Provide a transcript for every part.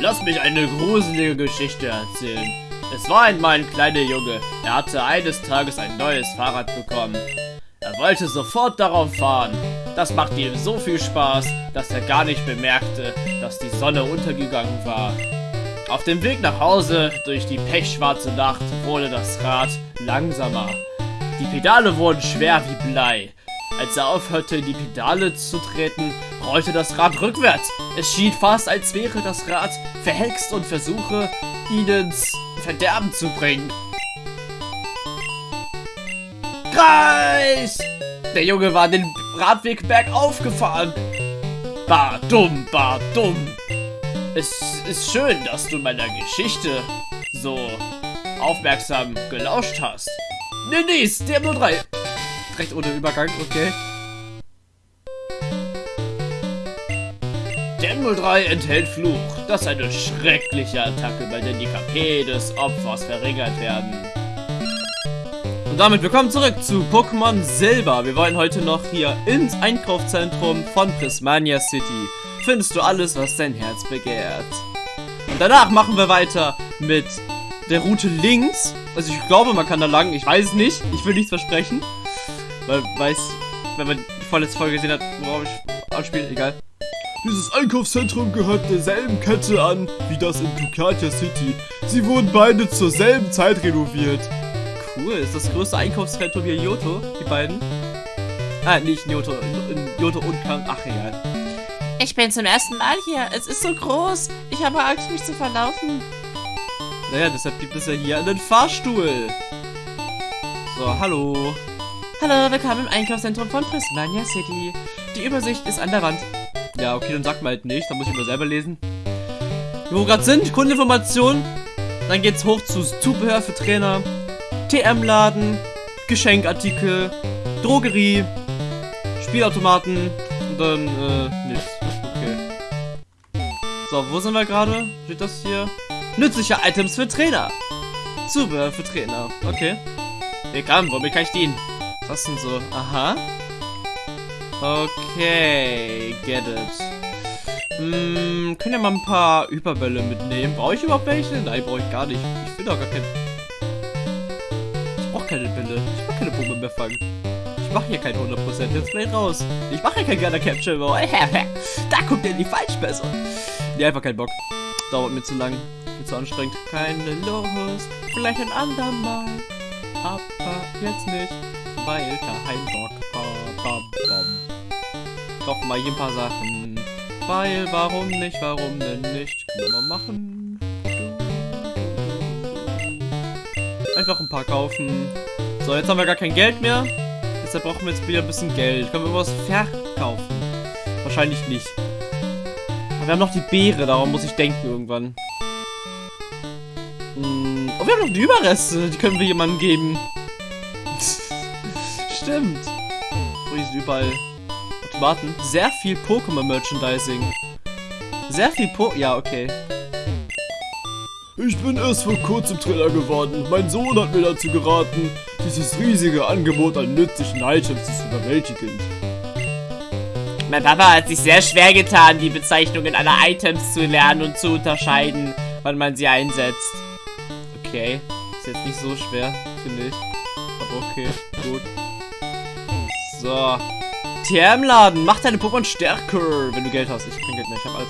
Lass mich eine gruselige Geschichte erzählen. Es war einmal ein kleiner Junge. Er hatte eines Tages ein neues Fahrrad bekommen. Er wollte sofort darauf fahren. Das machte ihm so viel Spaß, dass er gar nicht bemerkte, dass die Sonne untergegangen war. Auf dem Weg nach Hause durch die pechschwarze Nacht wurde das Rad langsamer. Die Pedale wurden schwer wie Blei. Als er aufhörte, die Pedale zu treten, rollte das Rad rückwärts. Es schien fast, als wäre das Rad verhext und versuche, ihn ins Verderben zu bringen. Kreis! Der Junge war den Radweg bergauf gefahren. Bar dumm, bar dumm. Es ist schön, dass du meiner Geschichte so aufmerksam gelauscht hast. Nur drei. Recht ohne Übergang, okay. Der 03 enthält Fluch, dass eine schreckliche Attacke, bei der die KP des Opfers verringert werden. Und damit willkommen zurück zu Pokémon Silber. Wir wollen heute noch hier ins Einkaufszentrum von Prismania City. Findest du alles, was dein Herz begehrt. Und danach machen wir weiter mit der Route links. Also ich glaube, man kann da lang. Ich weiß es nicht. Ich will nichts versprechen. Weil, weiß, wenn man die vorletzte Folge gesehen hat, worauf ich anspiele, egal. Dieses Einkaufszentrum gehört derselben Kette an wie das in Ducatia City. Sie wurden beide zur selben Zeit renoviert. Cool, ist das größte Einkaufszentrum hier in Johto, die beiden? Ah, nicht in Johto, in, in Johto und Kang. Ach, egal. Ich bin zum ersten Mal hier. Es ist so groß. Ich habe Angst, mich zu verlaufen. Naja, deshalb gibt es ja hier einen Fahrstuhl. So, hallo. Hallo, willkommen im Einkaufszentrum von Prismania City. Die Übersicht ist an der Wand. Ja, okay, dann sagt man halt nicht. Dann muss ich mal selber lesen. Wo wir gerade sind, Kundeninformation. Dann geht's hoch zu Zubehör für Trainer, TM-Laden, Geschenkartikel, Drogerie, Spielautomaten und dann, äh, nichts. Okay. So, wo sind wir gerade? Steht das hier? Nützliche Items für Trainer. Zubehör für Trainer. Okay. Kann, womit kann ich dienen? Was denn so? Aha. Okay, get it. Hm, können ja mal ein paar Überbälle mitnehmen. Brauche ich überhaupt welche? Nein, brauche ich gar nicht. Ich will doch gar kein... Ich brauche keine Bälle. Ich brauche keine Pumpe mehr fangen. Ich mache hier kein 100%. Jetzt play raus. Ich mache hier kein Gunner Capture da kommt ja die Falschbesser. Nee, einfach keinen Bock. Dauert mir zu lang. Mir zu anstrengend. Keine Lust. Vielleicht ein andermal. Aber jetzt nicht. Weil kein Bock. Bam, bam, bam kaufen mal hier ein paar Sachen. Weil, warum nicht, warum denn nicht? Können wir mal machen. Einfach ein paar kaufen. So, jetzt haben wir gar kein Geld mehr. Deshalb brauchen wir jetzt wieder ein bisschen Geld. Können wir was verkaufen? Wahrscheinlich nicht. Aber wir haben noch die Beere, darum muss ich denken irgendwann. Hm. Oh, wir haben noch die Überreste. Die können wir jemandem geben. Stimmt. Oh, die sind überall warten. Sehr viel Pokémon-Merchandising. Sehr viel Po... Ja, okay. Ich bin erst vor kurzem Trainer geworden. Mein Sohn hat mir dazu geraten, dieses riesige Angebot an nützlichen Items ist überwältigend. Mein Papa hat sich sehr schwer getan, die Bezeichnungen aller Items zu lernen und zu unterscheiden, wann man sie einsetzt. Okay, ist jetzt nicht so schwer, finde ich. Aber okay, gut. So, TM-Laden. Mach deine Pokémon stärker, wenn du Geld hast. Ich kein Geld mehr. Ich habe alles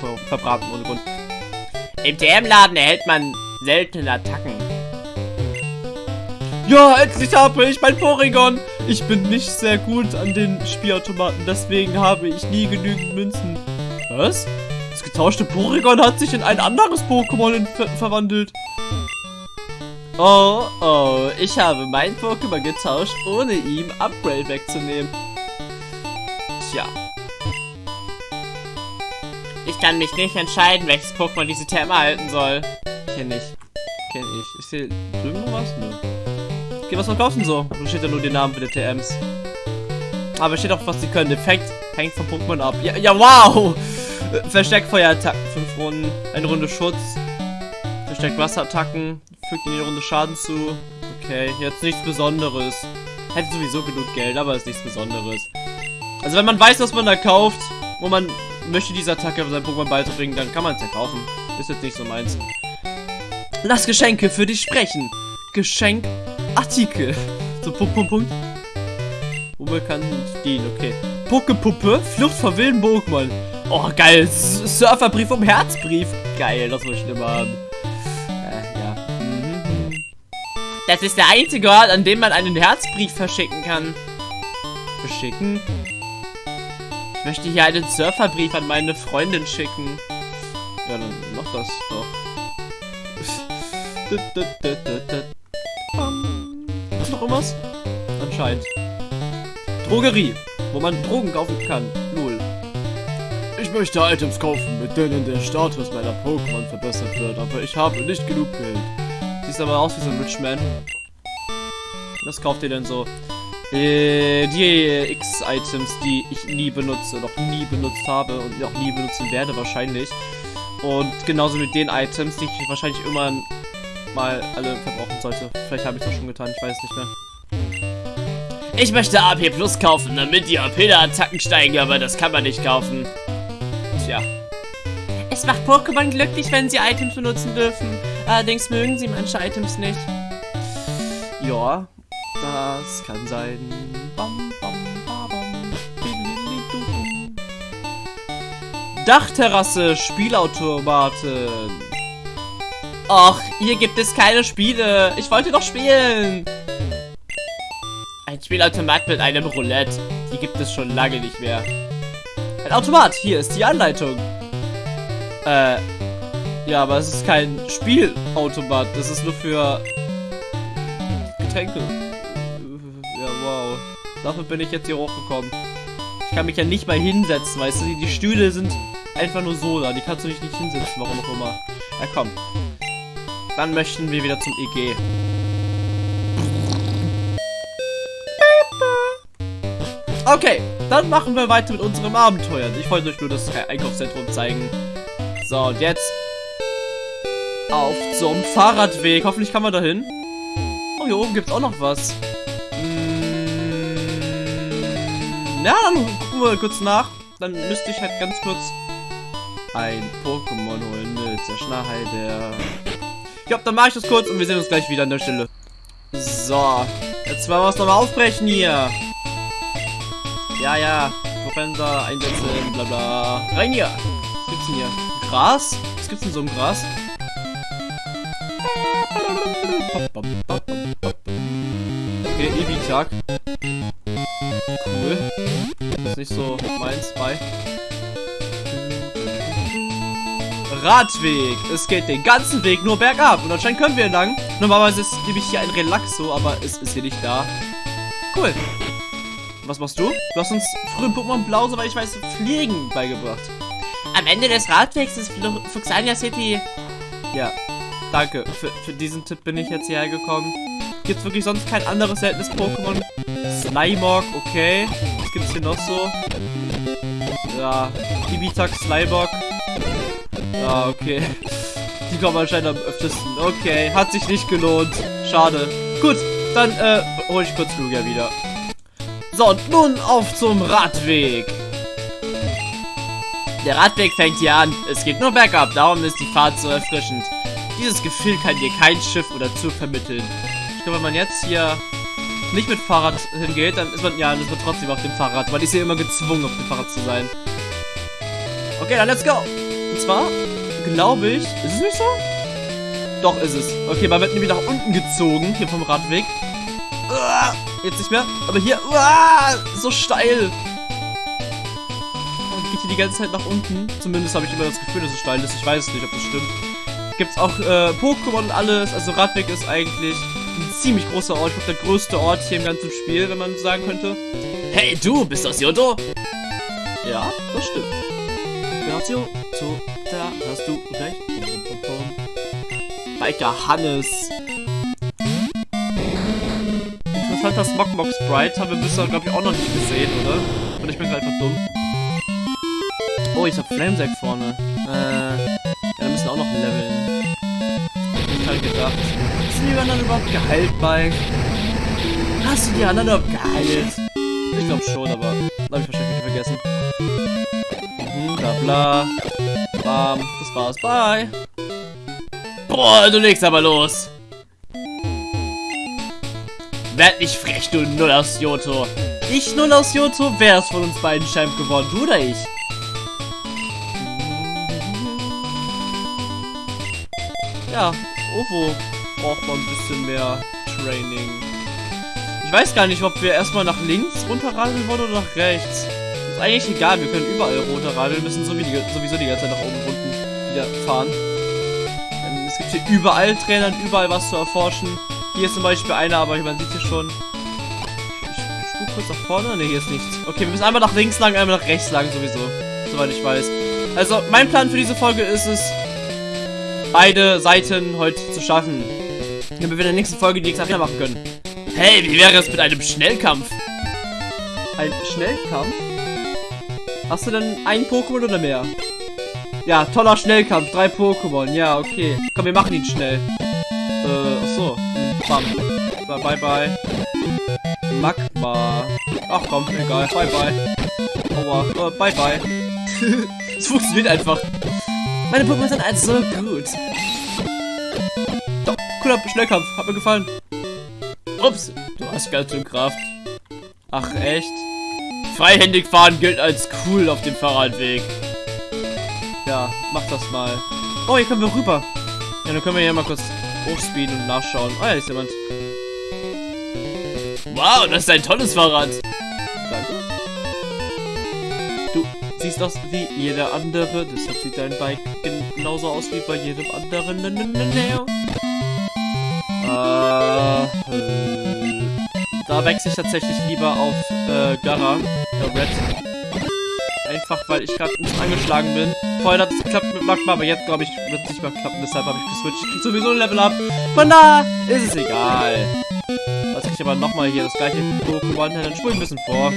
ver verbraten ohne Grund. Im TM-Laden erhält man seltene Attacken. Ja, endlich habe ich mein Porygon. Ich bin nicht sehr gut an den Spielautomaten, deswegen habe ich nie genügend Münzen. Was? Das getauschte Porygon hat sich in ein anderes Pokémon ver verwandelt. Oh, oh, ich habe mein Pokémon getauscht, ohne ihm Upgrade wegzunehmen. Tja. Ich kann mich nicht entscheiden, welches Pokémon diese Therme erhalten soll. Kenn ich. Kenn ich. Ist hier drüben noch was? Nö. Okay, was verkaufen so? Da steht ja nur die Namen für die TMs. Aber steht auch, was sie können. Effekt hängt vom Pokémon ab. Ja, ja wow! Verstärkfeuerattacken. Fünf Runden. Eine Runde Schutz. Verstärkt Wasserattacken. Fügt in jede Runde Schaden zu. Okay, jetzt nichts Besonderes. Hätte sowieso genug Geld, aber ist nichts Besonderes. Also wenn man weiß, was man da kauft, wo man möchte diese Attacke auf sein Pokémon beizubringen, dann kann man es ja kaufen. Ist jetzt nicht so meins. Lass Geschenke für dich sprechen. Geschenkartikel. So, Punkt, Punkt, Punkt. Unbekannt dienen, okay. Pokepuppe, Flucht vor wilden Pokémon. Oh, geil. Surferbrief um Herzbrief. Geil, das muss ich immer haben. Äh, ja. Mhm. Das ist der einzige Ort, an dem man einen Herzbrief verschicken kann. Beschicken. Ich möchte hier einen Surferbrief an meine Freundin schicken. Ja, dann mach das doch. Ist noch irgendwas? Anscheinend. Drogerie, wo man Drogen kaufen kann. Lul. Ich möchte Items kaufen, mit denen der Status meiner Pokémon verbessert wird, aber ich habe nicht genug Geld. Siehst aber aus wie so ein Rich Man. Was kauft ihr denn so? Äh, die X-Items, die ich nie benutze, noch nie benutzt habe und auch nie benutzen werde wahrscheinlich. Und genauso mit den Items, die ich wahrscheinlich irgendwann mal alle verbrauchen sollte. Vielleicht habe ich das schon getan, ich weiß es nicht mehr. Ich möchte AP Plus kaufen, damit die AP der Attacken steigen, aber das kann man nicht kaufen. Tja. Es macht Pokémon glücklich, wenn sie Items benutzen dürfen. Allerdings mögen sie manche Items nicht. Ja, das kann sein. Bam, bam, ba, bam. Dachterrasse, Spielautomaten. Och, hier gibt es keine Spiele. Ich wollte doch spielen. Ein Spielautomat mit einem Roulette. Die gibt es schon lange nicht mehr. Ein Automat, hier ist die Anleitung. Äh, ja, aber es ist kein Spielautomat. Das ist nur für Getränke. Dafür bin ich jetzt hier hochgekommen. Ich kann mich ja nicht mal hinsetzen, weißt du? Die, Stühle sind einfach nur so da. Die kannst du dich nicht hinsetzen, warum auch immer. Ja, komm. Dann möchten wir wieder zum EG. Okay, dann machen wir weiter mit unserem Abenteuer. Ich wollte euch nur das Einkaufszentrum zeigen. So, und jetzt auf zum Fahrradweg. Hoffentlich kann man da hin. Oh, hier oben gibt es auch noch was. Ja, dann gucken wir kurz nach. Dann müsste ich halt ganz kurz ein Pokémon holen mit der Schnarrheide. Ja, dann mache ich das kurz und wir sehen uns gleich wieder an der Stelle. So, jetzt wollen wir uns nochmal aufbrechen hier. Ja, ja, Propenser einsetzen, bla bla. Rein hier. Was gibt's denn hier? Gras? Was gibt's denn so im Gras? Okay, Evi-Tag. Cool. Das ist nicht so meins, bei. Radweg. Es geht den ganzen Weg nur bergab. Und anscheinend können wir lang. Normalerweise ist nämlich hier ein Relaxo, aber es ist hier nicht da. Cool. Was machst du? Du hast uns früher in Pokémon Blau, soweit ich weiß, Fliegen beigebracht. Am Ende des Radwegs ist Fuxania City. Ja. Danke. Für, für diesen Tipp bin ich jetzt hierher gekommen. Gibt's wirklich sonst kein anderes seltenes Pokémon? Slimog, okay. Was gibt's hier noch so? Ja. Ibitak, Sliborg. Ja, okay. Die kommen anscheinend am öftesten. Okay, hat sich nicht gelohnt. Schade. Gut, dann äh, hol ich kurz Lugia wieder. So, und nun auf zum Radweg. Der Radweg fängt hier an. Es geht nur bergab, darum ist die Fahrt so erfrischend. Dieses Gefühl kann dir kein Schiff oder Zug vermitteln. Glaube, wenn man jetzt hier nicht mit Fahrrad hingeht, dann ist man, ja, dann ist man trotzdem auf dem Fahrrad, weil ich sehe immer gezwungen, auf dem Fahrrad zu sein. Okay, dann let's go. Und zwar, glaube ich, ist es nicht so? Doch, ist es. Okay, man wird nämlich nach unten gezogen, hier vom Radweg. Jetzt nicht mehr, aber hier, so steil. Und geht hier die ganze Zeit nach unten. Zumindest habe ich immer das Gefühl, dass es steil ist. Ich weiß nicht, ob das stimmt. Gibt's auch äh, Pokémon und alles. Also Radweg ist eigentlich ein ziemlich großer Ort. Ich glaube, der größte Ort hier im ganzen Spiel, wenn man sagen könnte. Hey, du, bist aus Yoto? Ja, das stimmt. Gratio, zu, da hast du pum. Biker Hannes. Interessanter Smogmog Sprite haben wir bisher, glaube ich, auch noch nicht gesehen, oder? Und ich bin gerade einfach dumm. Oh, ich habe Flamesack vorne. Äh, Halt gedacht. Sind die anderen überhaupt geheilt, Mike? Hast du die anderen überhaupt geheilt? Ich glaube schon, aber habe ich wahrscheinlich vergessen. Mhm, bla bla. Bam. Das war's. Bye. Boah, du legst aber los. Werd nicht frech, du Null aus Johto. Ich null aus Johto. Wer ist von uns beiden Champ geworden? Du oder ich? Ja, Ovo braucht man ein bisschen mehr Training. Ich weiß gar nicht, ob wir erstmal nach links runterradeln wollen oder nach rechts. Ist eigentlich egal, wir können überall runterradeln, müssen sowieso die ganze Zeit nach oben und unten wieder fahren. Ähm, es gibt hier überall Trainer und überall was zu erforschen. Hier ist zum Beispiel einer, aber man sieht hier schon. Ich, spuk kurz nach vorne. Ne, hier ist nichts. Okay, wir müssen einmal nach links lang, einmal nach rechts lang sowieso. Soweit ich weiß. Also, mein Plan für diese Folge ist es, beide Seiten heute zu schaffen. Damit wir in der nächsten Folge die Arena machen können. Hey, wie wäre es mit einem Schnellkampf? Ein Schnellkampf? Hast du denn einen Pokémon oder mehr? Ja, toller Schnellkampf. Drei Pokémon. Ja, okay. Komm, wir machen ihn schnell. Äh, achso. Bam. So, bye, bye. Magma. Ach komm, egal. Bye, bye. Aua. Äh, bye, bye. Es funktioniert einfach. Meine Pokémon sind also so gut. Doch, cooler Schnellkampf. Hat mir gefallen. Ups, du hast ganz schön Kraft. Ach, echt? Freihändig fahren gilt als cool auf dem Fahrradweg. Ja, mach das mal. Oh, hier können wir rüber. Ja, dann können wir hier mal kurz hochspeeden und nachschauen. Oh, ja, ist jemand. Wow, das ist ein tolles Fahrrad. Siehst aus wie jeder andere, deshalb sieht dein Bike genauso aus wie bei jedem anderen. Äh, da wechsle ich tatsächlich lieber auf äh, Gara, äh, Red. Einfach, weil ich gerade nicht angeschlagen bin. Vorher hat es geklappt mit Magma, aber jetzt, glaube ich, wird es nicht mehr klappen. Deshalb habe ich geswitcht. Ich sowieso ein Level up. Von da ist es egal. Jetzt ich aber nochmal hier das gleiche Pokémon. Dann spule ich ein bisschen vor.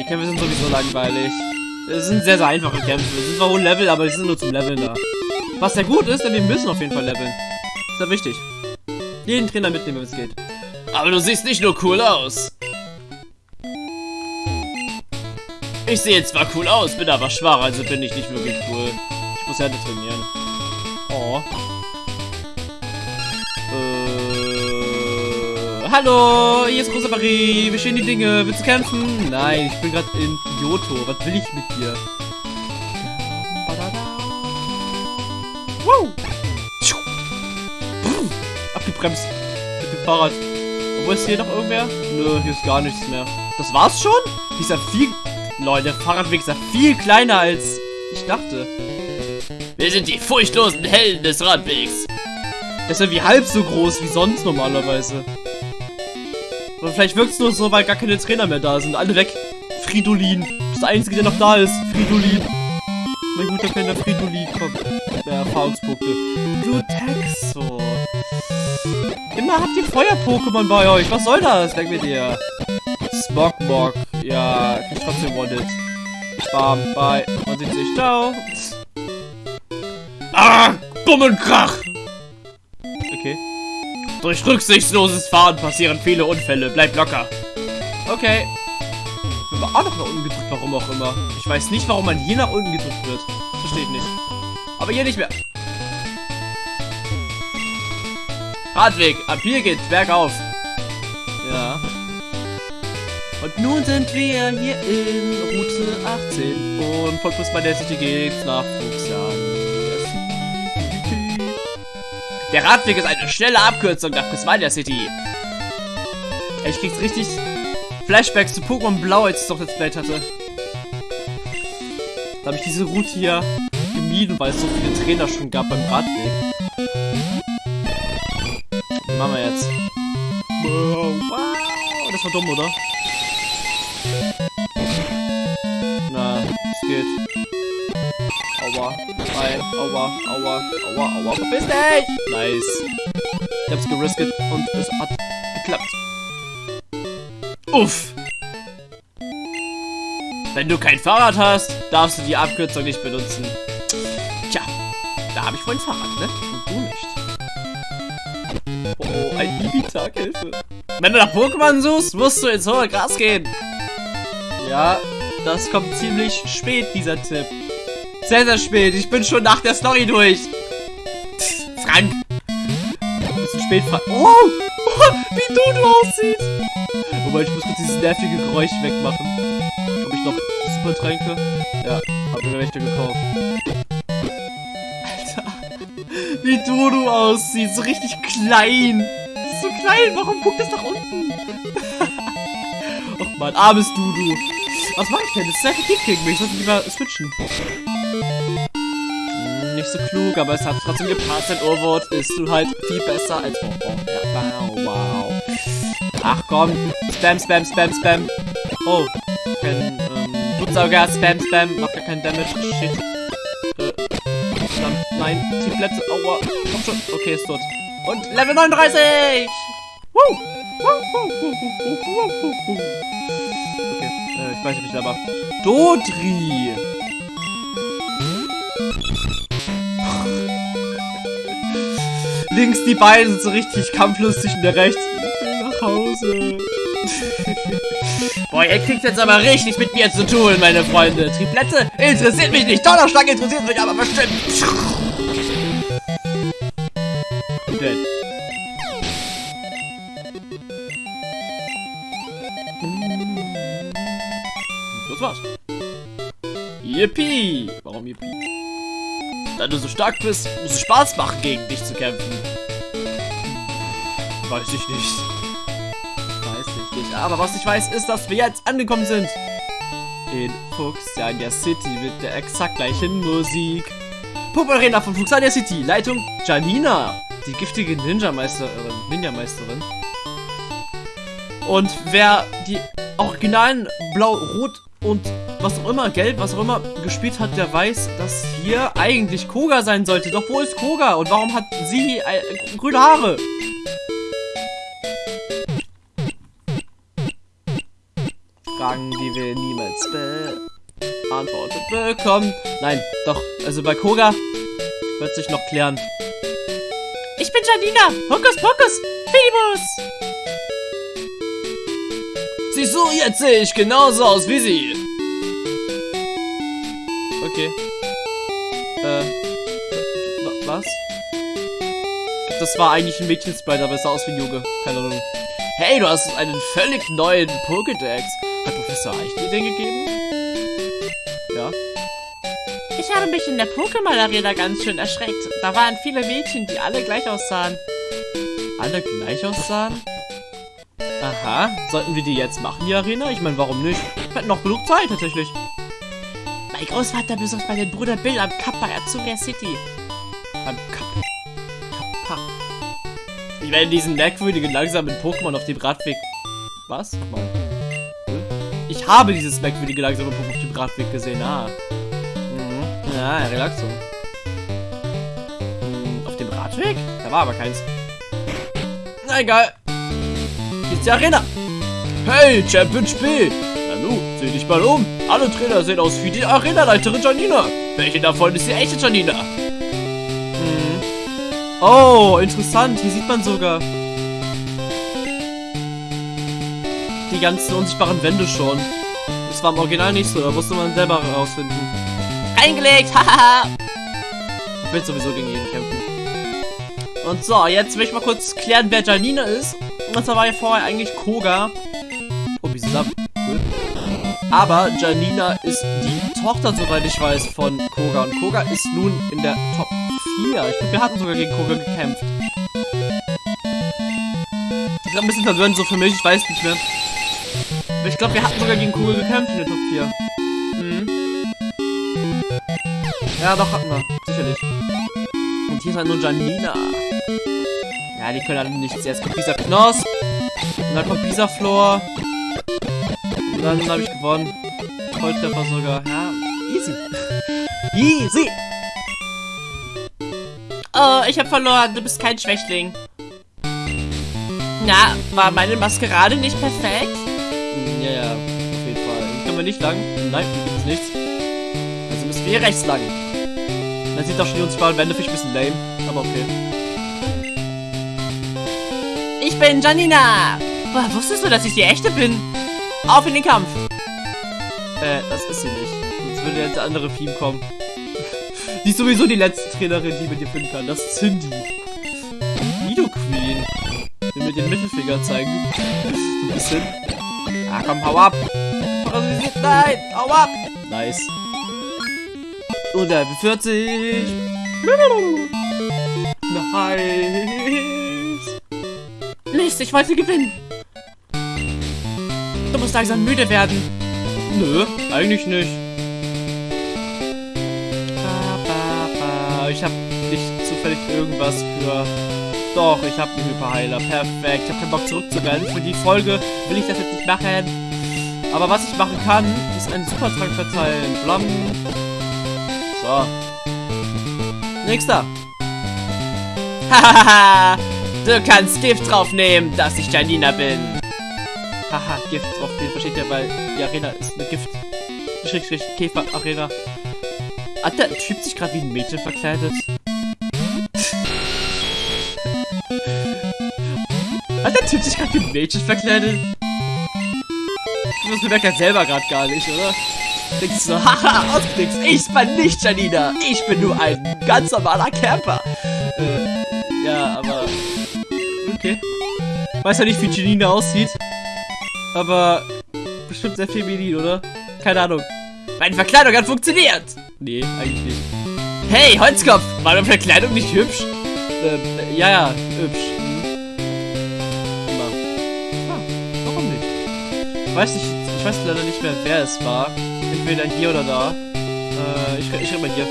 Die Kämpfe sind sowieso langweilig. Es sind sehr, sehr einfache Kämpfe. Es sind zwar hohe Level, aber die sind nur zum Leveln da. Was sehr gut ist, denn wir müssen auf jeden Fall leveln. Ist ja wichtig. Jeden Trainer mitnehmen, wenn es geht. Aber du siehst nicht nur cool aus. Ich sehe zwar cool aus, bin aber schwach, also bin ich nicht wirklich cool. Ich muss Härte trainieren. Oh. Hallo, hier ist Großer Marie. Wie stehen die Dinge? Willst du kämpfen? Nein, ich bin gerade in Kyoto. Was will ich mit dir? Wow. Abgebremst. Mit dem Fahrrad. Wo ist hier noch irgendwer? Nö, hier ist gar nichts mehr. Das war's schon? Die ist ja viel... Leute, der Fahrradweg ist ja viel kleiner als ich dachte. Wir sind die furchtlosen Helden des Radwegs. Das ist ja wie halb so groß wie sonst normalerweise. Oder vielleicht wirkt es nur so, weil gar keine Trainer mehr da sind. Alle weg. Fridolin. Das Einzige, der noch da ist. Fridolin. Mein guter kleiner Fridolin. Komm. Der Erfahrungspunkte. Du Texo. Immer habt ihr Feuer-Pokémon bei euch. Was soll das? Denk mit dir. Smogmog. Ja, ich trotzdem wanted. Bam, bye. Man sieht sich. Ciao. Ah, Bumm und Krach. Okay. Durch rücksichtsloses Fahren passieren viele Unfälle. Bleib locker. Okay. Wir haben auch noch nach unten gedrückt, warum auch immer. Ich weiß nicht, warum man hier nach unten gedrückt wird. Das verstehe ich nicht. Aber hier nicht mehr. Radweg, ab hier geht's bergauf. Ja. Und nun sind wir hier in Route 18 und von Fußball der City geht's nach Fuchsian. Der Radweg ist eine schnelle Abkürzung nach Prismania City. Ich krieg's richtig Flashbacks zu Pokémon Blau, als ich doch Let's Play hatte. Da habe ich diese Route hier gemieden, weil es so viele Trainer schon gab beim Radweg. Was machen wir jetzt? Wow, das war dumm, oder? Na, es geht. Aua. Nein, aua, aua, aua, aua. Verpiss dich! Nice. Ich hab's gerisket und es hat geklappt. Uff. Wenn du kein Fahrrad hast, darfst du die Abkürzung nicht benutzen. Tja, da habe ich wohl ein Fahrrad, ne? Und du nicht. Oh, ein Ibitak-Hilfe. Wenn du nach Pokémon suchst, musst du ins hohe Gras gehen. Ja, das kommt ziemlich spät, dieser Tipp. Sehr, sehr spät. Ich bin schon nach der Story durch. Frank. Ein bisschen spät, Frank. Oh, oh wie du du aussiehst. Wobei, ich muss kurz dieses nervige Geräusch wegmachen. Habe ich noch Supertränke? Ja, habe mir welche gekauft. Alter. Wie du du aussiehst. So richtig klein. So klein. Warum guckt das nach unten? Och man, armes Dudu. Was mache ich denn? Das ist sehr effektiv gegen mich. Ich sollte lieber switchen. So klug, aber es hat trotzdem gepasst. Dein Urwort ist du halt viel besser als... Oh, oh, ja, wow, wow. Ach komm. Spam, spam, spam, spam. Oh. Kein, ähm, Blutsauger. Spam, spam. Macht gar keinen Damage. Shit. Äh. Nein. Triplette. Aua. Komm schon. Okay, ist tot. Und Level 39! Woo! Woo, woo, woo, woo, woo, woo, woo. Okay, äh, ich weiß nicht, aber. Dodri! Links die beiden sind so richtig kampflustig und der rechts. Nach Hause. Boah, ihr kriegt jetzt aber richtig mit mir zu tun, meine Freunde. Triplette interessiert mich nicht. Donnerschlag interessiert mich aber bestimmt. Dead. Das war's. Yippie! Warum Yippie? Da du so stark bist, muss es Spaß machen, gegen dich zu kämpfen. Weiß ich nicht. Weiß ich nicht. Aber was ich weiß, ist, dass wir jetzt angekommen sind. In Fuchsania City mit der exakt gleichen Musik. Puppe Arena von Fuchsania City. Leitung Janina. Die giftige Ninja-Meisterin. Ninja-Meisterin. Und wer die originalen Blau, Rot und was auch immer, Gelb, was auch immer gespielt hat, der weiß, dass hier eigentlich Koga sein sollte. Doch wo ist Koga? Und warum hat sie äh, grüne Haare? Fragen, die wir niemals beantwortet bekommen. Nein, doch, also bei Koga wird sich noch klären. Ich bin Janina! Hokus Pokus! Fibus! Du, jetzt sehe ich genauso aus wie sie. Okay. Äh. wa- Was? Das war eigentlich ein Mädchensprite, aber es sah aus wie ein Junge. Keine Ahnung. Hey, du hast einen völlig neuen Pokédex. Hat Professor Eich dir den gegeben? Ja. Ich habe mich in der Pokémon-Arena ganz schön erschreckt. Da waren viele Mädchen, die alle gleich aussahen. Alle gleich aussahen? Aha. Sollten wir die jetzt machen, die Arena? Ich meine, warum nicht? Wir hätten noch genug Zeit, tatsächlich. Mein Großvater besucht meinen Bruder Bill am bei Azuria City. Beim Cup. Kappa. Ich werde diesen merkwürdigen, langsamen Pokémon auf dem Radweg... Was? Nochmal. Hm? Ich habe dieses merkwürdige, langsame Pokémon auf dem Radweg gesehen. Ah. Mhm. Ja, Relaxo. Hm, auf dem Radweg? Da war aber keins. Na egal. Ist die Arena. Hey, Champion Spiel. Nanu, seh dich mal um. Alle Trainer sehen aus wie die Arena-Leiterin Janina. Welche davon ist die echte Janina? Hm. Oh, interessant. Hier sieht man sogar die ganzen unsichtbaren Wände schon. Das war im Original nicht so. Da musste man selber herausfinden. Reingelegt, hahaha. Ich will sowieso gegen jeden kämpfen. Und so, jetzt will ich mal kurz klären, wer Janina ist. Und zwar war ja vorher eigentlich Koga. Oh, wie zusammen. Aber Janina ist die Tochter, soweit ich weiß, von Koga. Und Koga ist nun in der Top 4. Ich glaube, wir hatten sogar gegen Koga gekämpft. Ist ein bisschen verwirrend so für mich, ich weiß nicht mehr. Ich glaube, wir hatten sogar gegen Koga gekämpft in der Top 4. Mhm. Ja, doch, hatten wir. Sicherlich. Und hier ist halt nur Janina. Ja, die können alle nichts. Erst kommt dieser Knosp. Und dann kommt Pisaflor. Und dann habe ich gewonnen. Volltreffer sogar. Ja, easy. easy. Oh, ich habe verloren. Du bist kein Schwächling. Na, war meine Maskerade nicht perfekt? Ja, ja, auf jeden Fall. Können wir nicht lang. Nein, hier gibt es nichts. Also müssen wir hier rechts lang. Man sieht auch schon die unsichtbaren Wände, finde ich ein bisschen lame. Aber okay. Bin Janina. Boah, wusstest du, dass ich die echte bin? Auf in den Kampf. Äh, das ist sie nicht. Sonst würde jetzt der andere Theme kommen. die ist sowieso die letzte Trainerin, die mit dir finden kann. Das ist Cindy. Nido Queen. Will mir den Mittelfinger zeigen. so ein bisschen. Ah, komm, hau ab. Nein, hau ab. Nice. Und Level 40. Nice. Mist, ich wollte gewinnen. Du musst langsam müde werden. Nö, eigentlich nicht. Ich habe nicht zufällig irgendwas für... Doch, ich habe einen Hyperheiler. Perfekt. Ich habe keinen Bock zurückzurennen. Für die Folge will ich das jetzt nicht machen. Aber was ich machen kann, ist einen Supertrank verteilen. Blam. So. Nächster. Hahaha, du kannst Gift draufnehmen, dass ich Janina bin. Haha, Gift drauf. Den versteht ihr, weil die Arena ist eine Gift. Schrägstrich Käfer Arena. Hat der Typ sich gerade wie ein Mädchen verkleidet? Hat der Typ sich gerade wie ein Mädchen verkleidet? Das bemerkt er selber gerade gar nicht, oder? Denkst so, haha, ausgeklickt, ich bin nicht Janina, ich bin nur ein ganz normaler Camper. Weiß ja nicht, wie Janina aussieht, aber bestimmt sehr feminin, oder? Keine Ahnung. Meine Verkleidung hat funktioniert! Nee, eigentlich nicht. Hey, Holzkopf, war meine Verkleidung nicht hübsch? Ähm, ja, ja, hübsch. Hm. Immer. Ah, warum nicht? Ich weiß nicht, ich weiß leider nicht mehr, wer es war. Entweder hier oder da. Äh, ich, ich schreibe mal hier.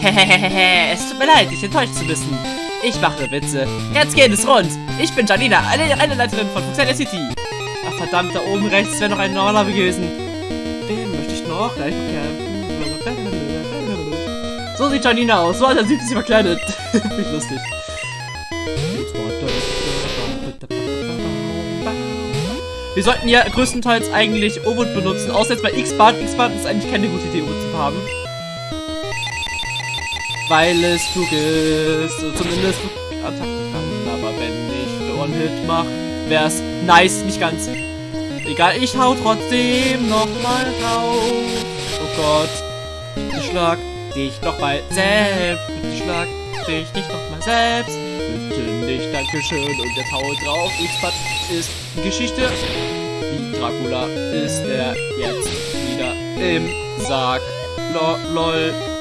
Hehehehe, es tut mir leid, dich enttäuscht zu wissen. Ich mache Witze. Jetzt geht es rund. Ich bin Janina, eine, eine Leiterin von Fuxelia City. Ach verdammt, da oben rechts wäre noch ein normaler gewesen. Den möchte ich noch gleich bekämpfen. So sieht Janina aus. So hat er sich verkleidet. Ich lustig. Wir sollten ja größtenteils eigentlich Obut benutzen, außer jetzt bei X-Bart. X-Bart ist eigentlich keine gute Idee, Obut zu haben. Weil es klug ist, zumindest Attacken kann. Aber wenn ich One-Hit mache, wäre es nice, nicht ganz. Egal, ich hau trotzdem nochmal drauf. Oh Gott. Bitte schlag dich nochmal selbst. Bitte schlag dich nicht nochmal selbst. Bitte nicht, Dankeschön. Und jetzt hau drauf. X-Bad ist Geschichte. Wie Dracula ist er jetzt wieder im Sarg. Lo lol.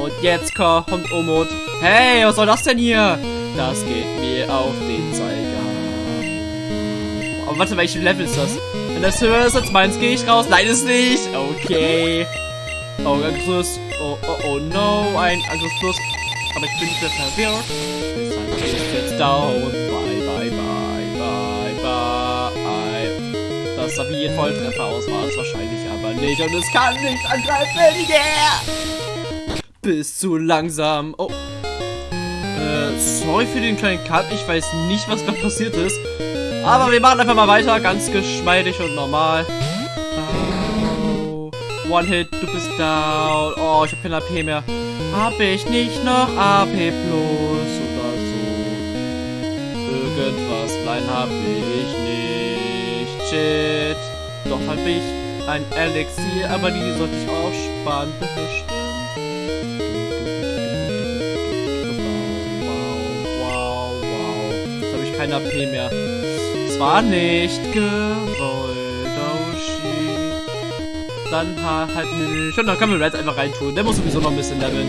Und jetzt kommt Omot. Hey, was soll das denn hier? Das geht mir auf den Zeiger. Aber warte, welches Level ist das? Wenn das höher ist als meins, gehe ich raus. Nein, ist nicht. Okay. Oh, Angriffsplus. Oh, oh, oh, no. Ein Angriffsplus. Aber ich bin nicht mehr verwirrt. Deshalb ist jetzt down. Bye, bye, bye, bye, bye. Das ein Volltreffer aus, war es wahrscheinlich aber nicht. Und es kann nicht angreifen. Yeah! Bist zu langsam. Oh. Äh, sorry für den kleinen Cut. Ich weiß nicht, was gerade passiert ist. Aber wir machen einfach mal weiter. Ganz geschmeidig und normal. Oh. One Hit, du bist down. Oh, ich habe kein AP mehr. Hab ich nicht noch AP plus oder so? Irgendwas klein hab ich nicht. Shit. Doch hab ich ein Elixier, aber die sollte ich auch sparen. Kein AP mehr. Es war nicht gewollt. Oh shit. Dann ha halt nicht. Und dann können wir Red einfach reintun. Der muss sowieso noch ein bisschen leveln.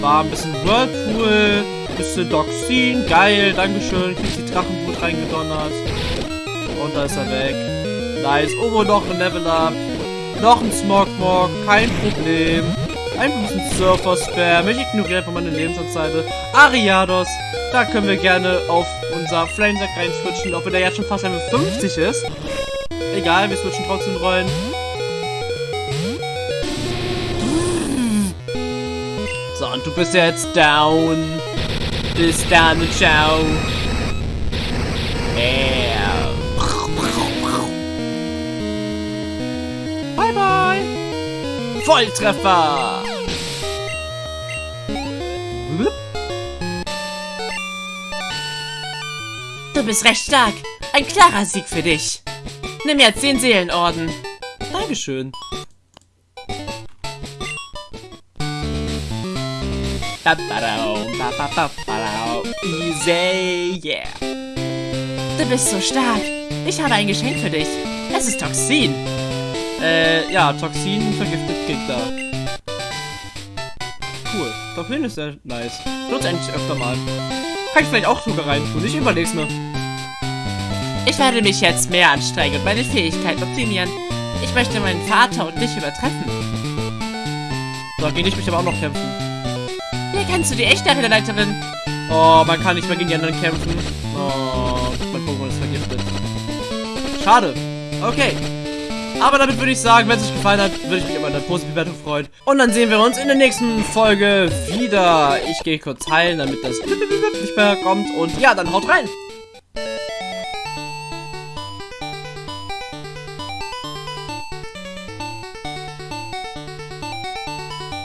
War ein bisschen Whirlpool. Bisschen Doxin. Geil, Dankeschön. Hab die Drachenbrut reingedonnert. Und da ist er weg. Nice. Obo noch ein Level Up. Noch ein Smogmog. Kein Problem. Ein bisschen Surfer-Spam. Ich ignoriere einfach meine Lebensanzeige. Ariados. Da können wir gerne auf unser Flamesack rein switchen. Auch wenn der jetzt schon fast Level 50 ist. Egal, wir switchen trotzdem rein. So, und du bist jetzt down. Bis dann, ciao. Yeah. Bye, bye. Volltreffer. Du bist recht stark. Ein klarer Sieg für dich. Nimm jetzt den Seelenorden. Dankeschön. Easy, yeah. Du bist so stark. Ich habe ein Geschenk für dich. Es ist Toxin. Äh, ja, Toxin vergiftet Gegner. Cool. Toxin ist sehr nice. Nutze eigentlich öfter mal. Kann ich vielleicht auch sogar rein tun. Ich überleg's mir. Ich werde mich jetzt mehr anstrengen und meine Fähigkeiten optimieren. Ich möchte meinen Vater und dich übertreffen. So, gegen dich mich aber auch noch kämpfen. Hier kennst du die echte Arenaleiterin. Oh, man kann nicht mehr gegen die anderen kämpfen. Oh, mein Pokémon ist vergiftet. Schade. Okay. Aber damit würde ich sagen, wenn es euch gefallen hat, würde ich mich über eine positive Bewertung freuen. Und dann sehen wir uns in der nächsten Folge wieder. Ich gehe kurz heilen, damit das nicht mehr kommt. Und ja, dann haut rein.